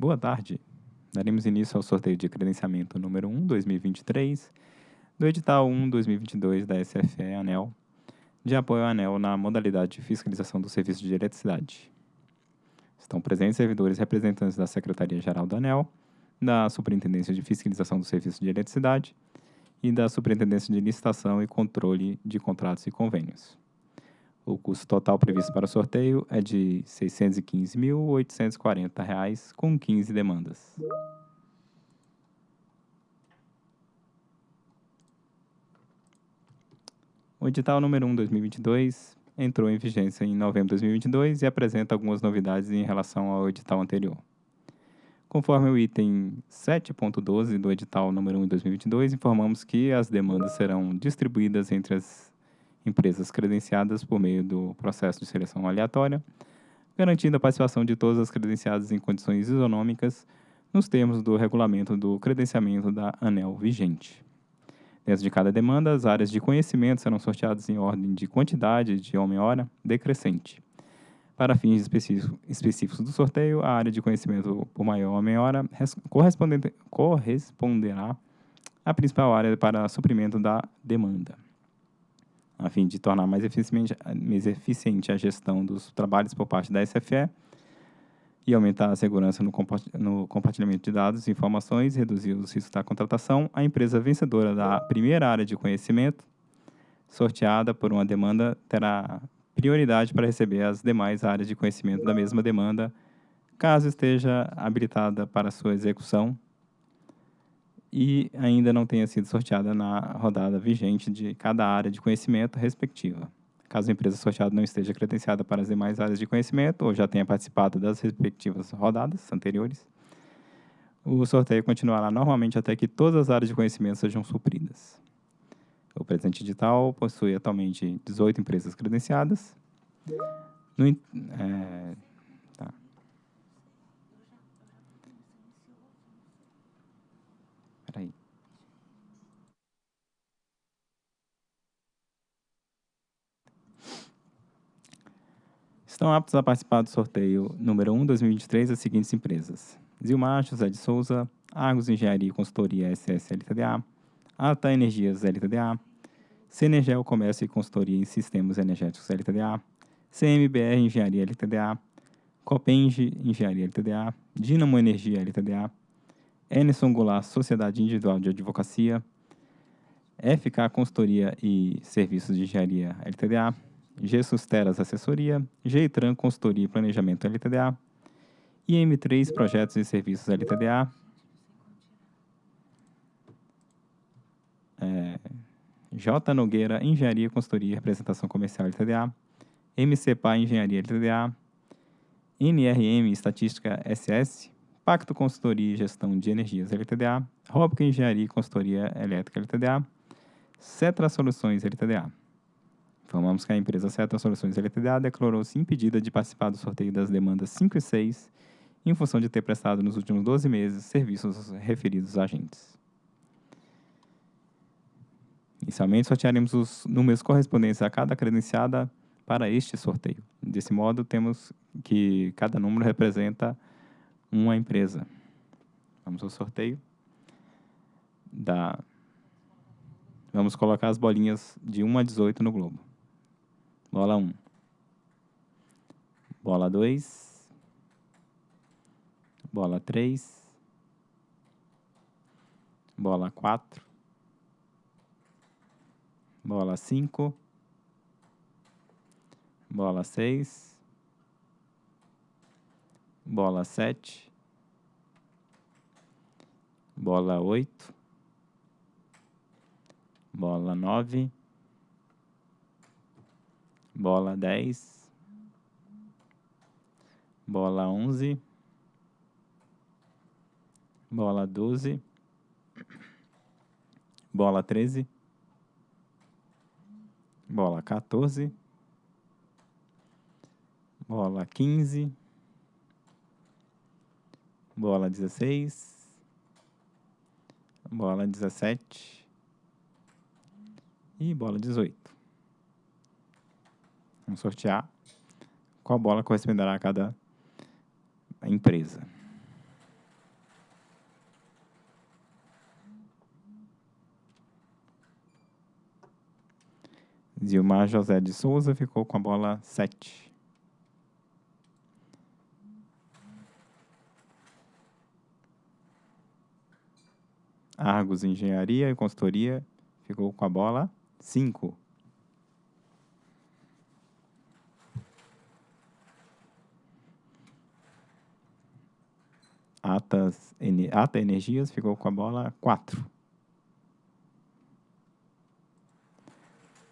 Boa tarde. Daremos início ao sorteio de credenciamento número 1, 2023, do edital 1, 2022 da SFE ANEL, de apoio à ANEL na modalidade de fiscalização do serviço de eletricidade. Estão presentes servidores representantes da Secretaria-Geral da ANEL, da Superintendência de Fiscalização do Serviço de Eletricidade e da Superintendência de Licitação e Controle de Contratos e Convênios. O custo total previsto para o sorteio é de R$ 615.840, com 15 demandas. O edital número 1 2022 entrou em vigência em novembro de 2022 e apresenta algumas novidades em relação ao edital anterior. Conforme o item 7.12 do edital número 1 de 2022, informamos que as demandas serão distribuídas entre as empresas credenciadas por meio do processo de seleção aleatória, garantindo a participação de todas as credenciadas em condições isonômicas nos termos do regulamento do credenciamento da ANEL vigente. Dentro de cada demanda, as áreas de conhecimento serão sorteadas em ordem de quantidade de homem-hora decrescente. Para fins específicos do sorteio, a área de conhecimento por maior homem-hora corresponderá à principal área para suprimento da demanda a fim de tornar mais eficiente, mais eficiente a gestão dos trabalhos por parte da SFE e aumentar a segurança no, compartilhamento de dados e informações, reduzir os riscos da contratação, a empresa vencedora da primeira área de conhecimento, sorteada por uma demanda, terá prioridade para receber as demais áreas de conhecimento da mesma demanda, caso esteja habilitada para sua execução e ainda não tenha sido sorteada na rodada vigente de cada área de conhecimento respectiva. Caso a empresa sorteada não esteja credenciada para as demais áreas de conhecimento ou já tenha participado das respectivas rodadas anteriores, o sorteio continuará normalmente até que todas as áreas de conhecimento sejam supridas. O presente edital possui atualmente 18 empresas credenciadas. No, é, Peraí. Estão aptos a participar do sorteio número 1 2023 as seguintes empresas: Zilmar José de Souza, Argos Engenharia e Consultoria SS LTDA, Ata Energias LTDA, Cenergel Comércio e Consultoria em Sistemas Energéticos LTDA, CMBR Engenharia LTDA, Copenge Engenharia LTDA, Dinamo Energia LTDA, Enerson Goulart, Sociedade Individual de Advocacia, FK Consultoria e Serviços de Engenharia LTDA, G Susteras Assessoria, Geitran Consultoria e Planejamento LTDA, IM3 Projetos e Serviços LTDA, é, J. Nogueira Engenharia, Consultoria e Representação Comercial LTDA, MCPA Engenharia LTDA, NRM Estatística SS, Pacto Consultoria e Gestão de Energias LTDA, Robca Engenharia e Consultoria Elétrica LTDA, Cetra Soluções LTDA. Informamos que a empresa Cetra Soluções LTDA declarou-se impedida de participar do sorteio das demandas 5 e 6, em função de ter prestado nos últimos 12 meses serviços referidos a agentes. Inicialmente, sortearemos os números correspondentes a cada credenciada para este sorteio. Desse modo, temos que cada número representa uma empresa. Vamos ao sorteio. Da... Vamos colocar as bolinhas de 1 a 18 no globo. Bola 1. Bola 2. Bola 3. Bola 4. Bola 5. Bola 6 bola sete, bola oito, bola nove, bola dez, bola onze, bola doze, bola treze, bola 14, bola 15, bola 16, bola 17 e bola 18. Vamos sortear qual bola corresponderá a cada empresa. Zilmar José de Souza ficou com a bola 7. Argos Engenharia e Consultoria ficou com a bola 5. Atas, Ata Energias ficou com a bola 4.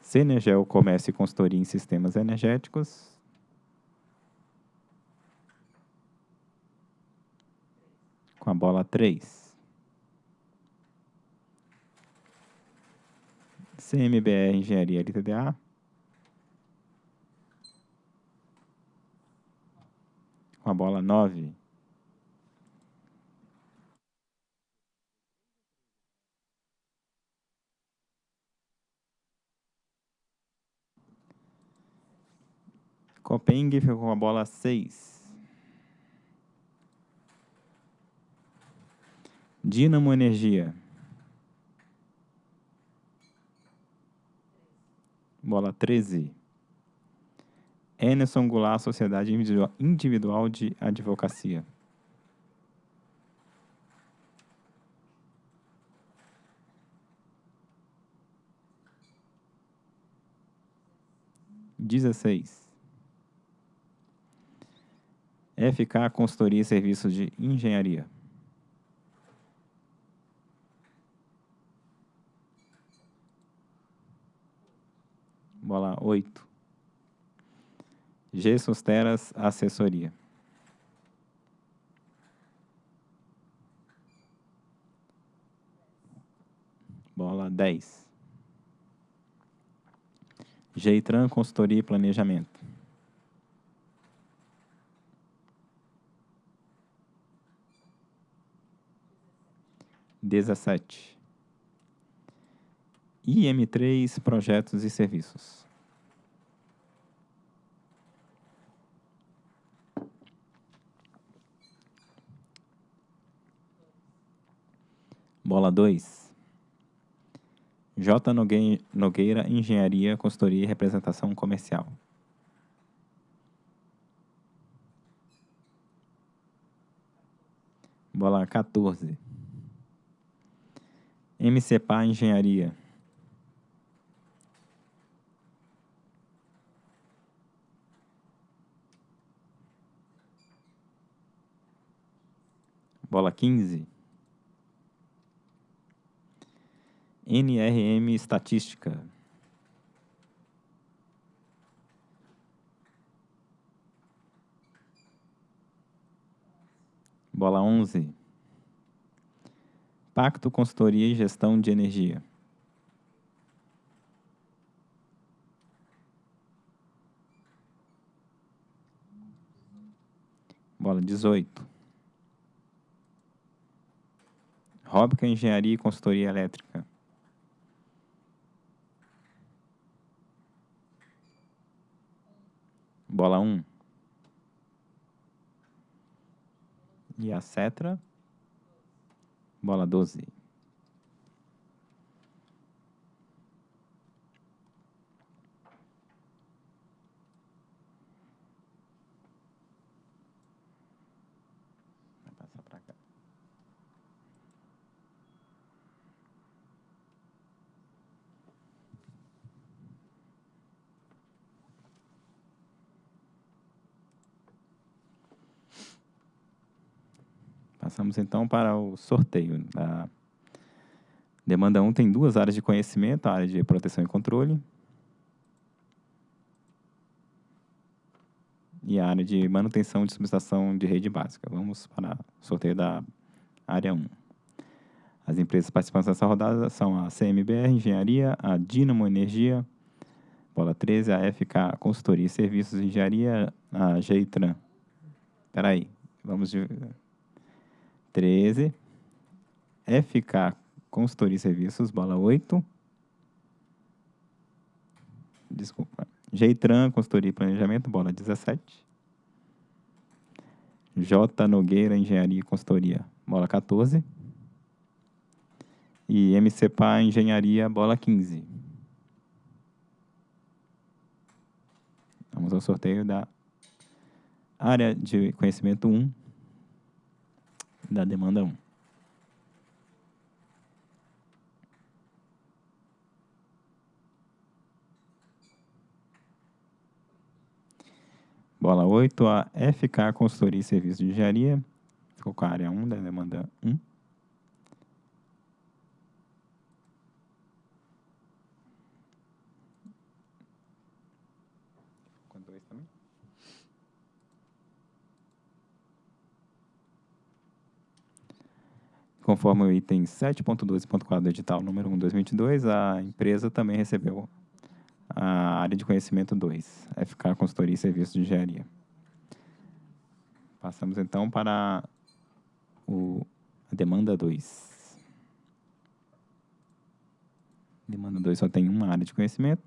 Cenegel Comércio e Consultoria em Sistemas Energéticos. Com a bola 3. CMBR Engenharia LTDA. Com a bola 9. Copeng ficou com a bola 6. Dinamo Energia. Bola 13. Enerson Goulart, Sociedade Individual de Advocacia. Dezesseis. FK Consultoria e Serviços de Engenharia. Bola 8. G Susteras Assessoria. Bola 10. Geitran Consultoria e Planejamento. 17. IM3 Projetos e Serviços. Bola 2. J. Nogueira Engenharia, Consultoria e Representação Comercial. Bola 14. MCPA Engenharia. Bola 15. NRM Estatística. Bola 11. Pacto Consultoria e Gestão de Energia. Bola 18. Róbica Engenharia e Consultoria Elétrica. Bola 1. E a Cetra Bola 12. Vai passar para cá. Passamos então para o sorteio. A demanda 1 tem duas áreas de conhecimento, a área de proteção e controle e a área de manutenção e subestação de rede básica. Vamos para o sorteio da área 1. As empresas participantes dessa rodada são a CMBR Engenharia, a Dinamo Energia, bola 13, a FK Consultoria e Serviços de Engenharia, a Geitran. Espera aí, vamos de 13. FK Consultoria e Serviços, bola 8. Desculpa. Geitran Consultoria e Planejamento, bola 17. J. Nogueira Engenharia e Consultoria, bola 14. E MCPA Engenharia, bola 15. Vamos ao sorteio da área de conhecimento 1 da demanda 1. Bola 8, a FK Consultoria e Serviços de Engenharia. Ficou com a área 1 da demanda 1. Conforme o item 7.12.4 do edital número 1 2022, a empresa também recebeu a área de conhecimento 2, FK Consultoria e Serviços de Engenharia. Passamos então para o, a demanda 2. Demanda 2 só tem uma área de conhecimento.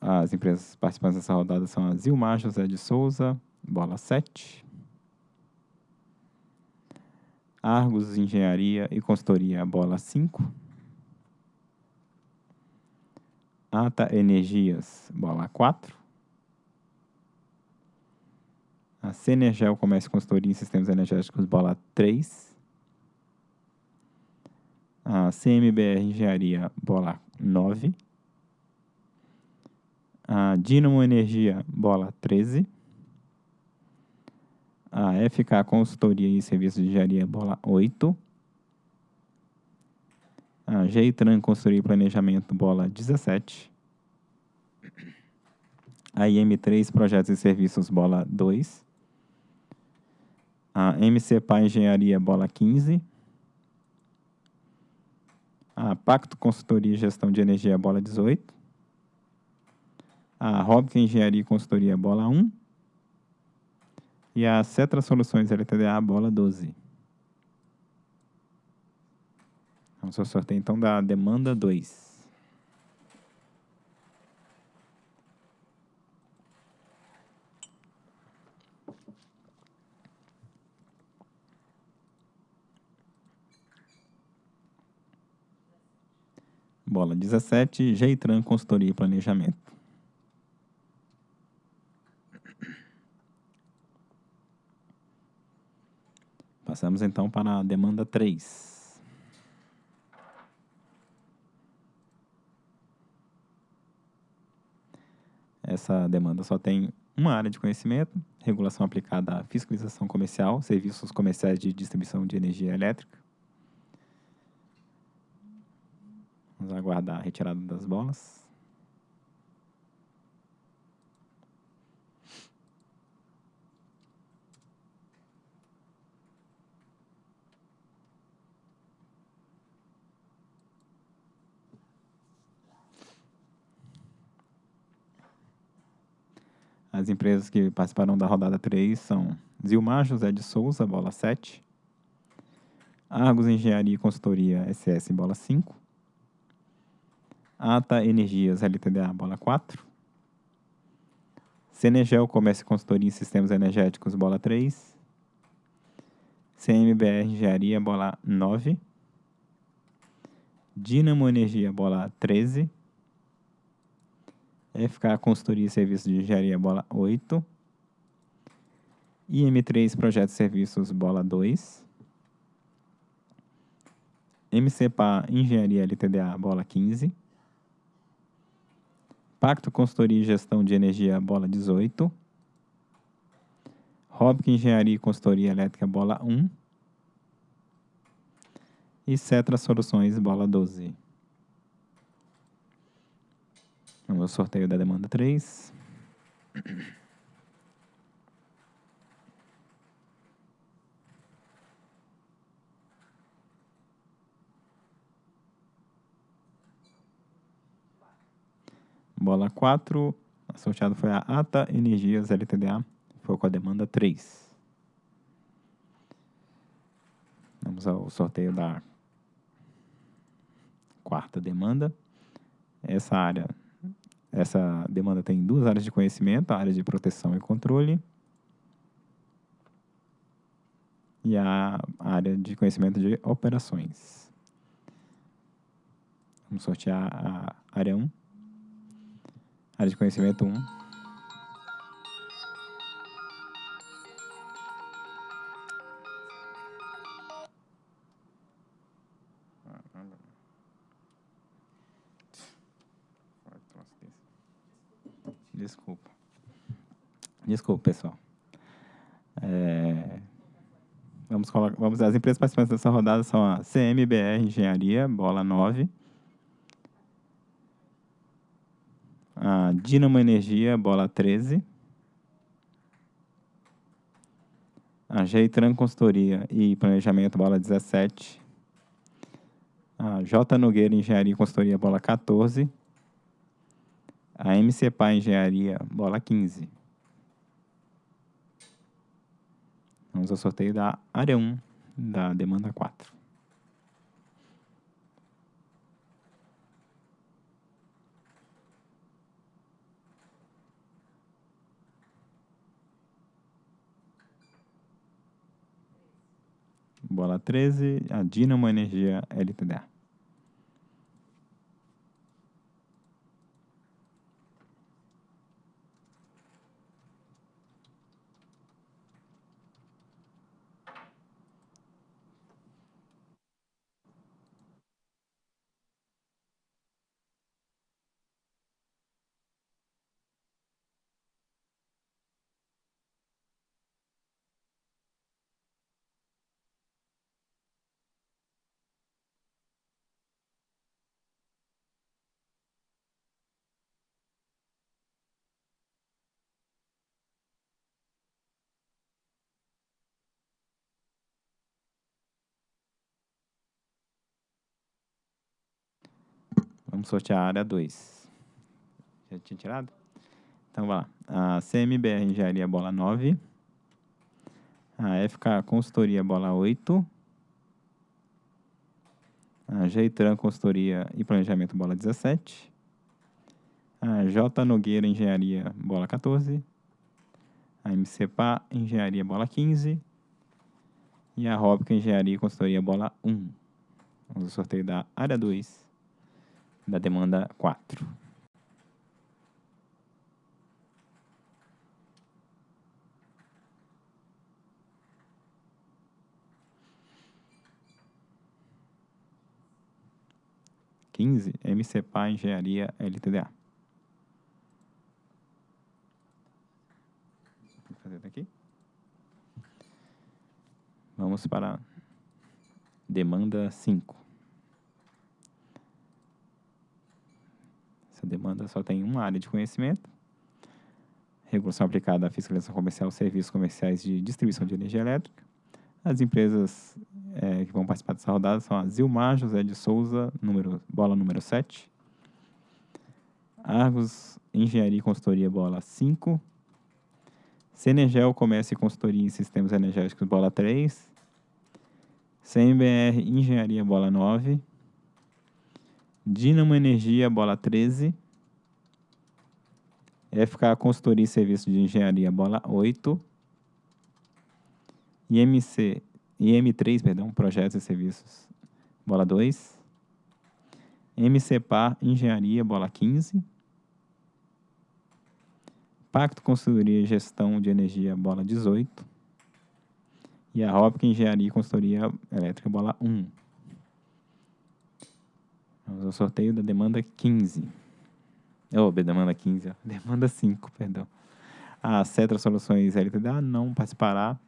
As empresas participantes dessa rodada são a Zilmar José de Souza, bola 7. Argos Engenharia e Consultoria, bola 5. Ata Energias, bola 4. A Cenergel Comércio e Consultoria em Sistemas Energéticos, bola 3. A CMBR Engenharia, bola 9. A Dinamo Energia, bola 13 a FK Consultoria e Serviços de Engenharia Bola 8, a Geitran Consultoria e Planejamento Bola 17, a IM3 Projetos e Serviços Bola 2, a MCPA Engenharia Bola 15, a Pacto Consultoria e Gestão de Energia Bola 18, a Robkin Engenharia e Consultoria Bola 1, e a Cetra Soluções LTDA, bola 12. Vamos ao sorteio então da demanda 2. Bola 17, Geitran Consultoria e Planejamento. Passamos então para a demanda 3. Essa demanda só tem uma área de conhecimento, regulação aplicada à fiscalização comercial, serviços comerciais de distribuição de energia elétrica. Vamos aguardar a retirada das bolas. As empresas que participaram da rodada 3 são Zilmar José de Souza, bola 7. Argos Engenharia e Consultoria SS, bola 5. Ata Energias LTDA, bola 4. Cenegel Comércio e Consultoria em Sistemas Energéticos, bola 3. CMBR Engenharia, bola 9. Dinamo Energia, bola 13. FK Consultoria e Serviços de Engenharia, bola 8. IM3 Projetos e Serviços, bola 2. MCPA Engenharia LTDA, bola 15. Pacto Consultoria e Gestão de Energia, bola 18. Robic Engenharia e Consultoria Elétrica, bola 1. E Cetra Soluções, bola 12. Vamos ao sorteio da demanda 3. Bola 4, a sorteada foi a Ata Energias LTDA, foi com a demanda 3. Vamos ao sorteio da quarta demanda. Essa área essa demanda tem duas áreas de conhecimento, a área de proteção e controle e a área de conhecimento de operações. Vamos sortear a área 1. Área de conhecimento 1. Desculpa, pessoal. É, vamos, vamos As empresas participantes dessa rodada são a CMBR Engenharia, bola 9. A Dinamo Energia, bola 13. A Geitran Consultoria e Planejamento, bola 17. A J. Nogueira Engenharia e Consultoria, bola 14. A MCPA Engenharia, bola 15. Vamos ao sorteio da área 1 da demanda 4. Bola 13, a Dinamo Energia LTDA. Vamos sortear a área 2. Já tinha tirado? Então, vai lá. A CMBR Engenharia Bola 9. A FK Consultoria Bola 8. A Geitran Consultoria e Planejamento Bola 17. A J. Nogueira Engenharia Bola 14. A MCPA Engenharia Bola 15. E a Robica Engenharia e Consultoria Bola 1. Vamos ao sorteio da área 2 da demanda 4. Quinze, MCPA Engenharia LTDA. Fazer daqui. Vamos para demanda 5. Essa demanda só tem uma área de conhecimento. Regulação aplicada à fiscalização comercial, serviços comerciais de distribuição de energia elétrica. As empresas é, que vão participar dessa rodada são a Zilmar José de Souza, número, bola número 7. Argos Engenharia e Consultoria, bola 5. Senergel Comércio e Consultoria em Sistemas Energéticos, bola 3. CMBR Engenharia, bola 9. Dinamo Energia, bola 13. FK Consultoria e Serviço de Engenharia, bola 8. IMC, IM3, perdão, Projetos e Serviços, bola 2. MCPA Engenharia, bola 15. Pacto Consultoria e Gestão de Energia, bola 18. E a Rópica Engenharia e Consultoria Elétrica, bola 1. Ao sorteio da demanda 15. Oh, demanda 15, ó. demanda 5, perdão. A Cetra Soluções LTDA não participará,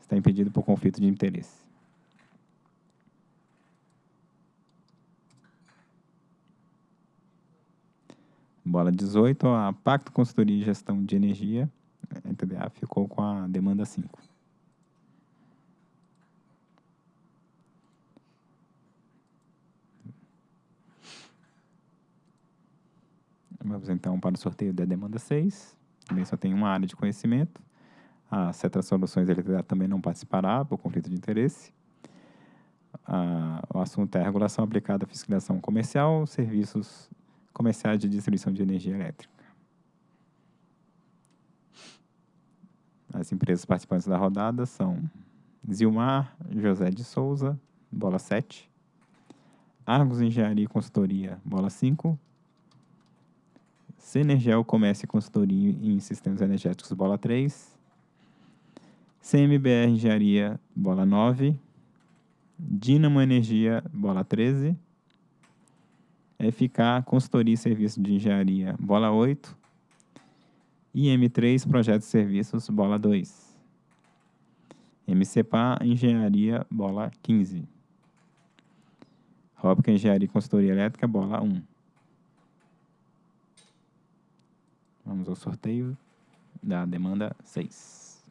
está impedido por conflito de interesse. Bola 18, a Pacto Consultoria e Gestão de Energia, LTDA, ficou com a demanda 5. Vamos então para o sorteio da demanda 6. Também só tem uma área de conhecimento. A Cetra Soluções LTDA também não participará por conflito de interesse. Ah, o assunto é a regulação aplicada à fiscalização comercial, serviços comerciais de distribuição de energia elétrica. As empresas participantes da rodada são Zilmar José de Souza, bola 7. Argos Engenharia e Consultoria, bola 5. Cenergel Comércio e Consultoria em Sistemas Energéticos, bola 3. CMBR Engenharia, bola 9. Dinamo Energia, bola 13. FK Consultoria e Serviço de Engenharia, bola 8. IM3 Projetos e Serviços, bola 2. MCPA Engenharia, bola 15. Rópica Engenharia e Consultoria Elétrica, bola 1. Vamos ao sorteio da demanda 6.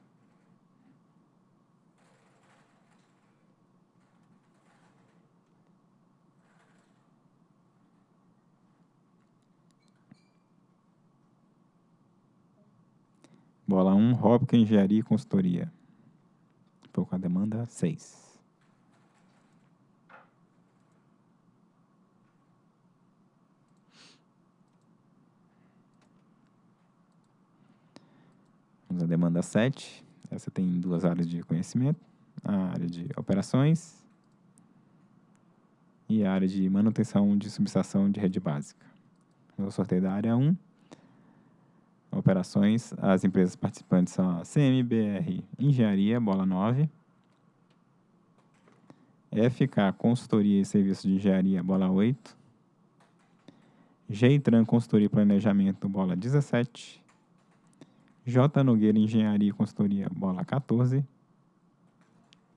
Bola 1, Rópica Engenharia e Consultoria. Ficou com a demanda 6. À demanda 7. Essa tem duas áreas de conhecimento. A área de operações e a área de manutenção de subestação de rede básica. Vou sorteio da área 1. Operações, as empresas participantes são a CMBR Engenharia, bola 9. FK Consultoria e Serviços de Engenharia, bola 8. Geitran Consultoria e Planejamento, bola 17. J. Nogueira Engenharia e Consultoria, bola 14.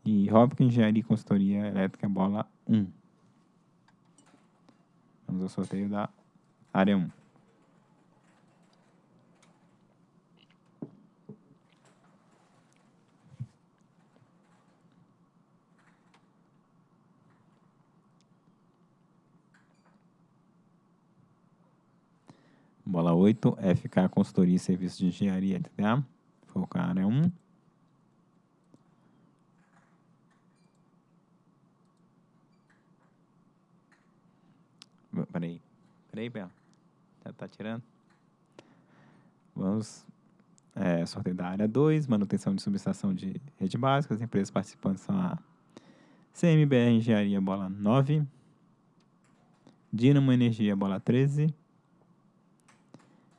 E Robic Engenharia e Consultoria Elétrica, bola 1. Vamos ao sorteio da área 1. Bola 8, FK Consultoria e Serviços de Engenharia, TDA. Focar área 1. Peraí. Peraí, Bela. Já tá tirando? Vamos. É, sorteio da área 2, manutenção de subestação de rede básica. As empresas participantes são a CMBR Engenharia, bola 9. Dinamo Energia, bola 13.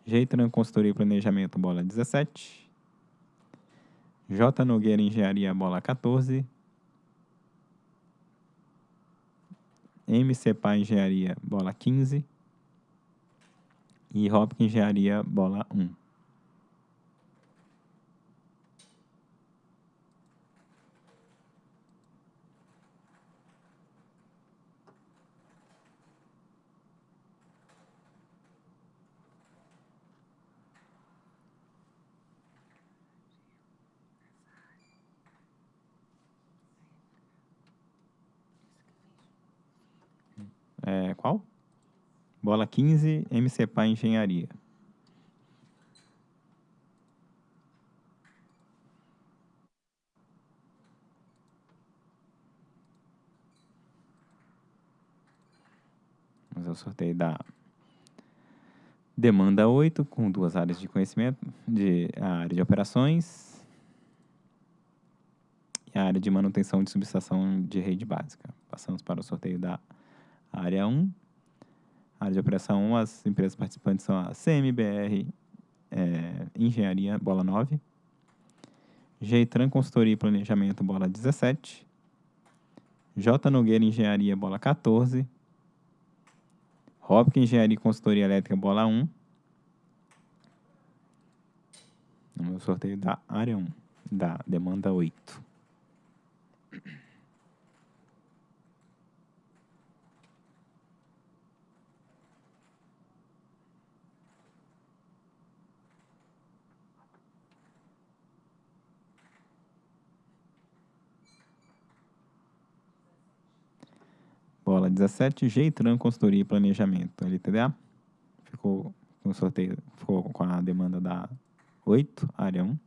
Jeitran Consultoria e Planejamento, bola 17. J. Nogueira Engenharia, bola 14. MCPA Engenharia, bola 15. E Hopkins Engenharia, bola 1. É, qual? Bola 15, MCPA Engenharia. Vamos ao sorteio da demanda 8, com duas áreas de conhecimento, de, a área de operações e a área de manutenção de subestação de rede básica. Passamos para o sorteio da área 1. Área de operação 1, as empresas participantes são a CMBR é, Engenharia, bola 9. Geitran Consultoria e Planejamento, bola 17. J. Nogueira Engenharia, bola 14. Robk Engenharia e Consultoria Elétrica, bola 1. No sorteio da área 1, da demanda 8. Bola 17, Geitran Consultoria e Planejamento, LTDA. Ficou com sorteio, ficou com a demanda da 8, área 1.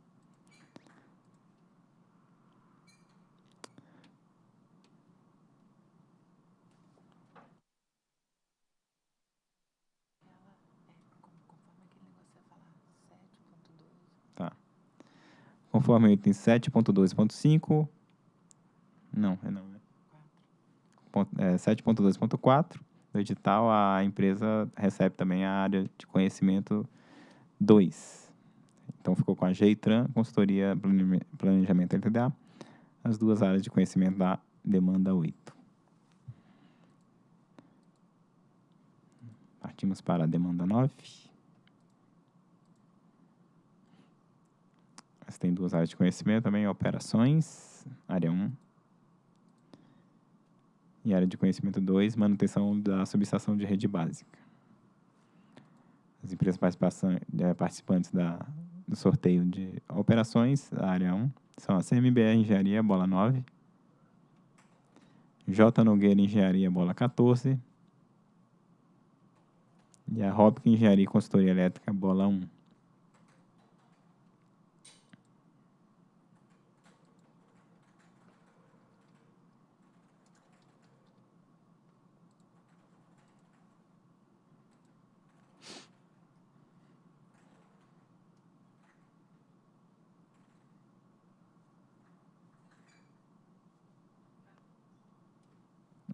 Tá. Conforme o item 7.12.5. Não, é não, 7.2.4, do edital, a empresa recebe também a área de conhecimento 2. Então, ficou com a Geitran, Consultoria Planejamento LTDA, as duas áreas de conhecimento da demanda 8. Partimos para a demanda 9. Essa tem duas áreas de conhecimento também, operações, área 1. E área de conhecimento 2, manutenção da subestação de rede básica. As empresas eh, participantes da, do sorteio de operações, a área 1, são a CMBR Engenharia, bola 9. J. Nogueira Engenharia, bola 14. E a Hopkins Engenharia e Consultoria Elétrica, bola 1.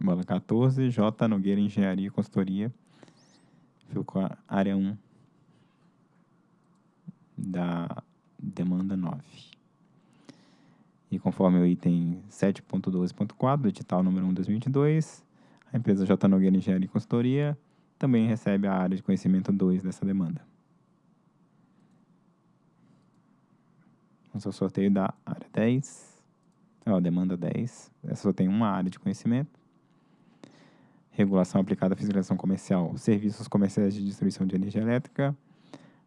Bola 14, J. Nogueira Engenharia e Consultoria. Ficou a área 1 da demanda 9. E conforme o item 7.12.4 do edital número 1 2022, a empresa J. Nogueira Engenharia e Consultoria também recebe a área de conhecimento 2 dessa demanda. Vamos ao sorteio da área 10. Ó, demanda 10. Essa só tem uma área de conhecimento regulação aplicada à fiscalização comercial, serviços comerciais de distribuição de energia elétrica.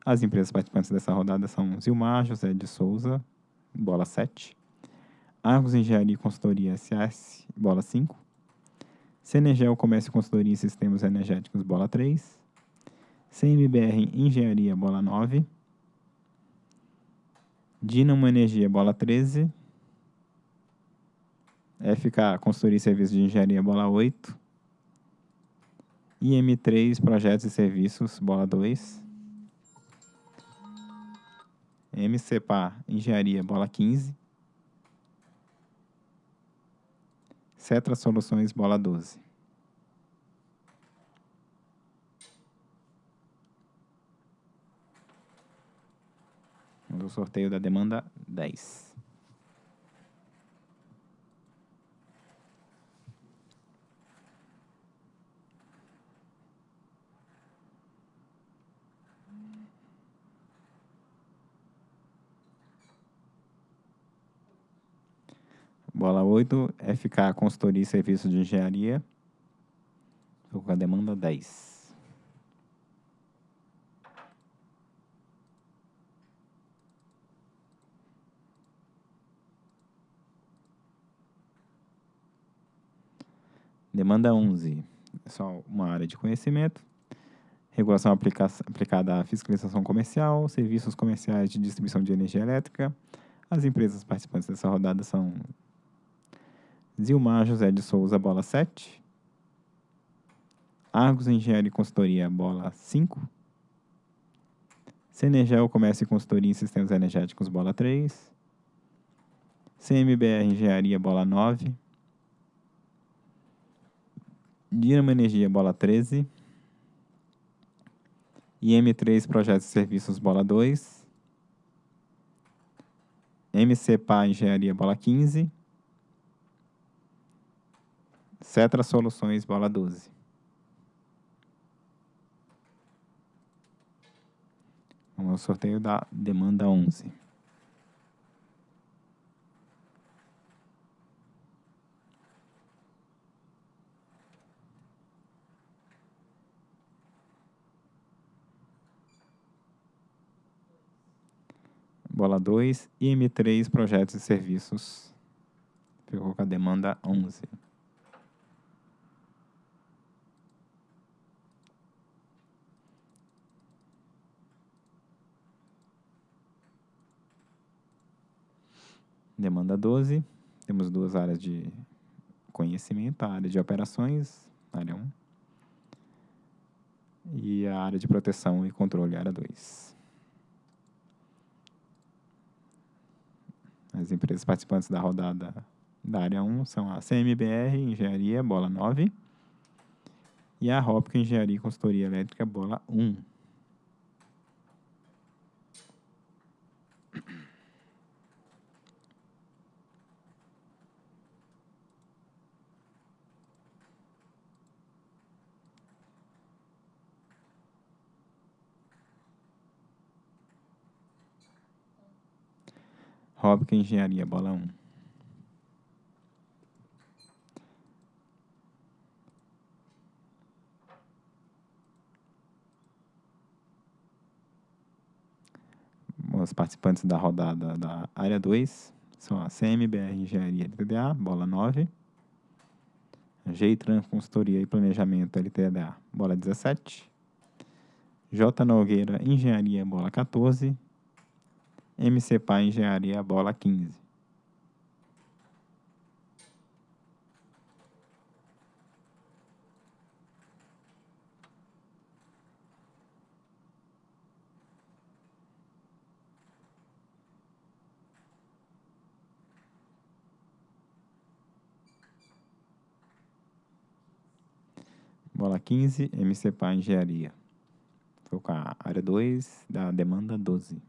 As empresas participantes dessa rodada são Zilmar José de Souza, bola 7. Argos Engenharia e Consultoria SAS, bola 5. Cenergel Comércio e Consultoria em Sistemas Energéticos, bola 3. CMBR Engenharia, bola 9. Dinamo Energia, bola 13. FK Consultoria e Serviços de Engenharia, bola 8. IM3, Projetos e Serviços, bola 2. MCPA, Engenharia, bola 15. Cetra Soluções, bola 12. O sorteio da demanda 10. Bola 8, FK Consultoria e Serviços de Engenharia. Estou com a demanda 10. Demanda 11. É só uma área de conhecimento. Regulação aplica aplicada à fiscalização comercial, serviços comerciais de distribuição de energia elétrica. As empresas participantes dessa rodada são Zilmar José de Souza, bola 7. Argos Engenharia e Consultoria, bola 5. Cenergel Comércio e Consultoria em Sistemas Energéticos, bola 3. CMBR Engenharia, bola 9. Dinamo Energia, bola 13. IM3 Projetos e Serviços, bola 2. MCPA Engenharia, bola 15. Cetra Soluções, bola 12. Vamos ao sorteio da demanda 11. Bola 2, IM3, projetos e serviços. Ficou com a demanda 11. Demanda 12. Temos duas áreas de conhecimento, a área de operações, área 1, e a área de proteção e controle, área 2. As empresas participantes da rodada da área 1 são a CMBR, Engenharia, bola 9, E a Rópica Engenharia e Consultoria Elétrica, bola 1. Róbica Engenharia, bola 1. Os participantes da rodada da área 2 são a CMBR Engenharia LTDA, bola 9. Geitran Consultoria e Planejamento LTDA, bola 17. J. Nogueira Engenharia, bola 14. MC Pá Engenharia, bola 15. Bola 15, MC Pá Engenharia. Com a área 2 da demanda 12.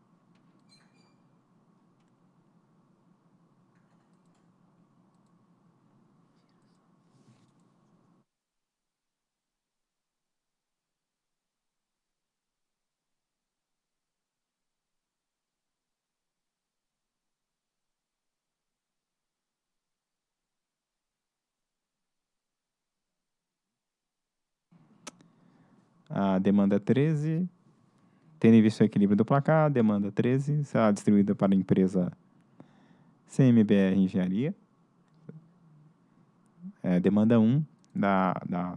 A demanda 13, tendo em vista o equilíbrio do placar, demanda 13 será distribuída para a empresa CMBR Engenharia. É, demanda 1 da, da.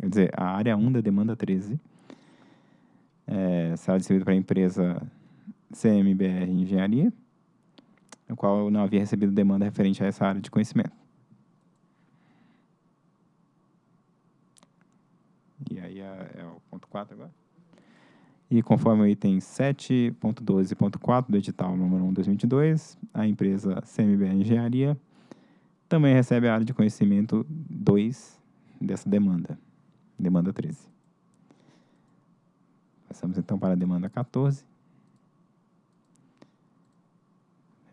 Quer dizer, a área 1 da demanda 13 é, será distribuída para a empresa CMBR Engenharia, no qual não havia recebido demanda referente a essa área de conhecimento. E aí é, é o ponto 4 agora. E conforme o item 7.12.4 do edital número 1 2022, a empresa CMBR Engenharia também recebe a área de conhecimento 2 dessa demanda, demanda 13. Passamos então para a demanda 14.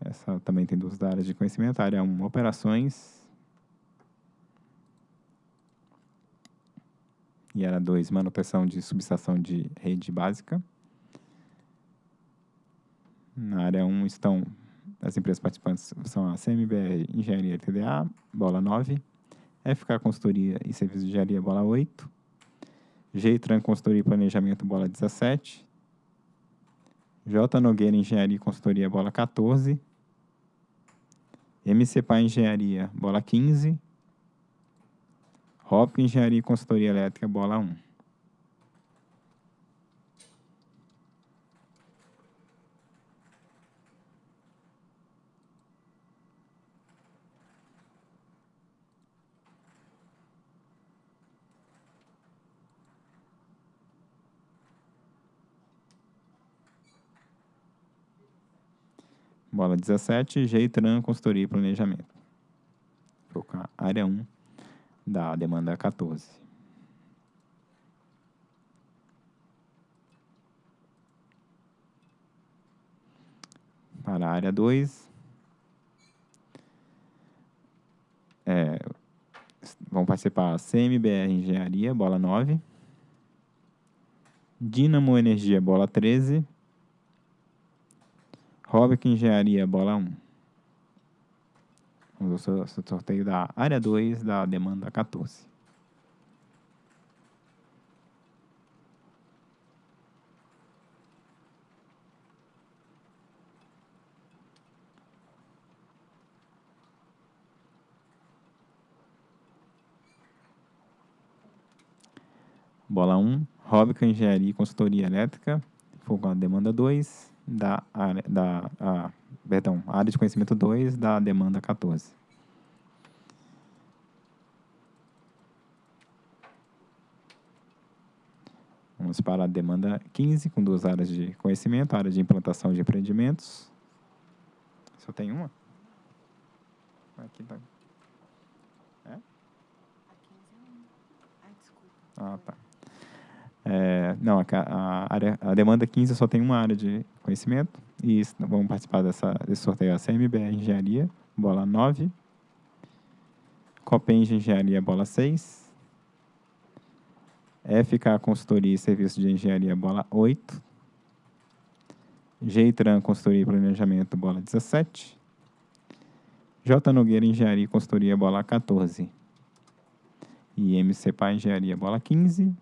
Essa também tem duas áreas de conhecimento. A área 1, operações e era 2, manutenção de subestação de rede básica. Na área 1 um estão as empresas participantes são a CMBR Engenharia TDA, bola 9, FK Consultoria e Serviços de Engenharia, bola 8, Geitran Consultoria e Planejamento, bola 17, J. Nogueira Engenharia e Consultoria, bola 14, MCPA Engenharia, bola 15, Hop Engenharia e Consultoria Elétrica, bola 1. Bola 17, Geitran, Consultoria e Planejamento. Colocar área 1 da demanda 14. Para a área 2, é, vão participar CMBR Engenharia, bola 9, Dinamo Energia, bola 13, Robic Engenharia, bola 1. Ao sorteio da área 2 da demanda 14. Bola 1, Róbica Engenharia e Consultoria Elétrica, fogo a demanda 2, da área, da, a, perdão, área de conhecimento 2 da demanda 14. Vamos para a demanda 15, com duas áreas de conhecimento, área de implantação de empreendimentos. Só tem uma? Aqui tá. É? A 15 é. Ah, tá. É, não, a, a, área, a demanda 15 só tem uma área de conhecimento. E vamos participar dessa, desse sorteio a CMBR Engenharia, bola 9. Copeng Engenharia, bola 6. FK Consultoria e Serviço de Engenharia, bola 8. Geitran Consultoria e Planejamento, bola 17. J. Nogueira Engenharia e Consultoria, bola 14. E MCPA Engenharia, bola 15.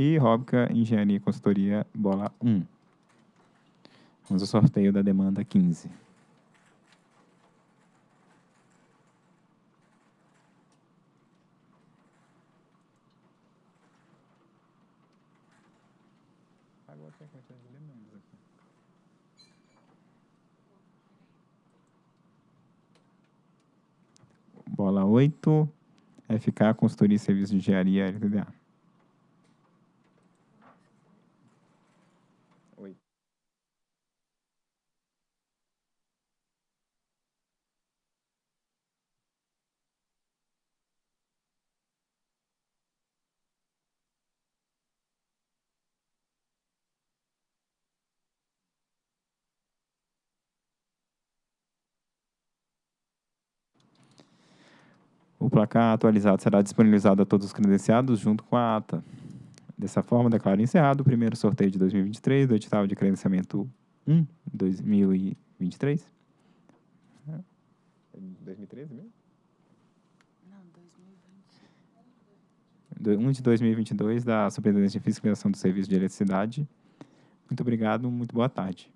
E Robca Engenharia e Consultoria, bola 1. Vamos ao sorteio da demanda 15. Bola 8, FK Consultoria e Serviço de Engenharia LTDA. O placar atualizado será disponibilizado a todos os credenciados junto com a ata. Dessa forma, declaro encerrado o primeiro sorteio de 2023 do edital de credenciamento 1 2023. 2013 mesmo? Não, 2020. 1 de 2022 da Superintendência de Fiscalização do Serviço de Eletricidade. Muito obrigado, muito boa tarde.